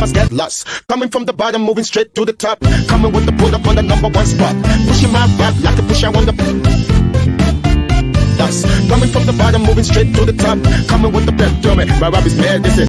rappers get lost. Coming from the bottom, moving straight to the top. Coming with the pull up on the number one spot. Pushing my rap like a push I on the. Coming from the bottom, moving straight to the top. Coming with the pep, dummy. My rap is mad, this is.